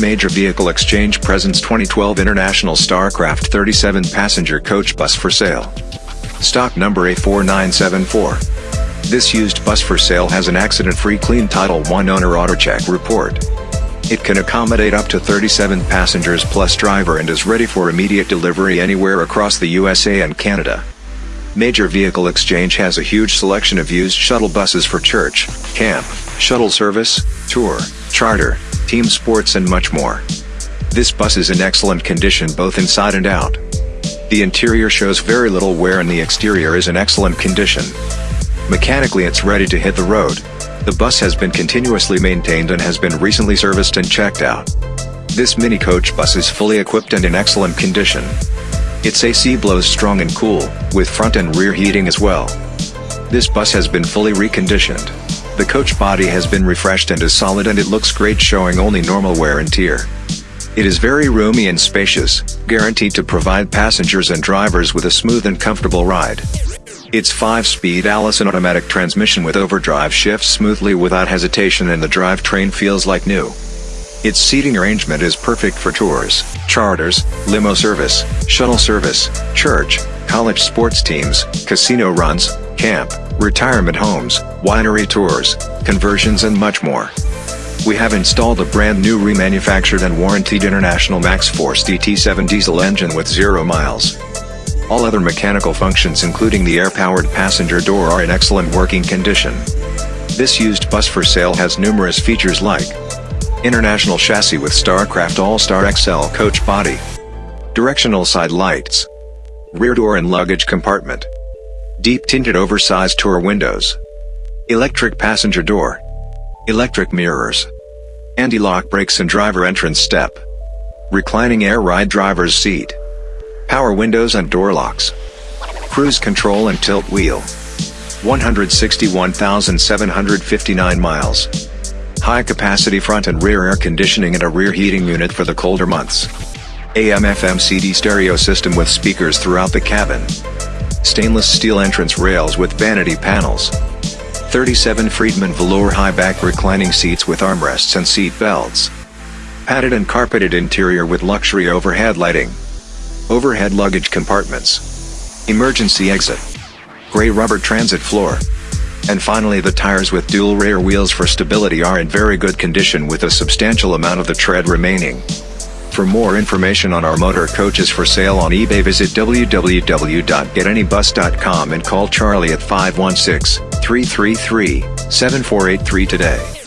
Major Vehicle Exchange presents 2012 International Starcraft 37 passenger coach bus for sale. Stock number A4974. This used bus for sale has an accident-free clean Title I owner AutoCheck report. It can accommodate up to 37 passengers plus driver and is ready for immediate delivery anywhere across the USA and Canada. Major Vehicle Exchange has a huge selection of used shuttle buses for church, camp, shuttle service, tour, charter, team sports and much more. This bus is in excellent condition both inside and out. The interior shows very little wear and the exterior is in excellent condition. Mechanically it's ready to hit the road. The bus has been continuously maintained and has been recently serviced and checked out. This mini coach bus is fully equipped and in excellent condition. Its AC blows strong and cool, with front and rear heating as well. This bus has been fully reconditioned. The coach body has been refreshed and is solid and it looks great showing only normal wear and tear. It is very roomy and spacious, guaranteed to provide passengers and drivers with a smooth and comfortable ride. Its 5-speed Allison automatic transmission with overdrive shifts smoothly without hesitation and the drivetrain feels like new. Its seating arrangement is perfect for tours, charters, limo service, shuttle service, church, college sports teams, casino runs, camp, retirement homes, winery tours, conversions and much more. We have installed a brand new remanufactured and warranted International MaxxForce DT7 diesel engine with zero miles. All other mechanical functions including the air-powered passenger door are in excellent working condition. This used bus for sale has numerous features like International chassis with StarCraft All-Star XL coach body Directional side lights Rear door and luggage compartment Deep tinted oversized tour windows. Electric passenger door. Electric mirrors. Anti-lock brakes and driver entrance step. Reclining air ride driver's seat. Power windows and door locks. Cruise control and tilt wheel. 161,759 miles. High capacity front and rear air conditioning and a rear heating unit for the colder months. AM FM CD stereo system with speakers throughout the cabin stainless steel entrance rails with vanity panels. 37 Freedman velour high-back reclining seats with armrests and seat belts. Padded and carpeted interior with luxury overhead lighting. Overhead luggage compartments. Emergency exit. Gray rubber transit floor. And finally the tires with dual rear wheels for stability are in very good condition with a substantial amount of the tread remaining. For more information on our motor coaches for sale on eBay visit www.getanybus.com and call Charlie at 516-333-7483 today.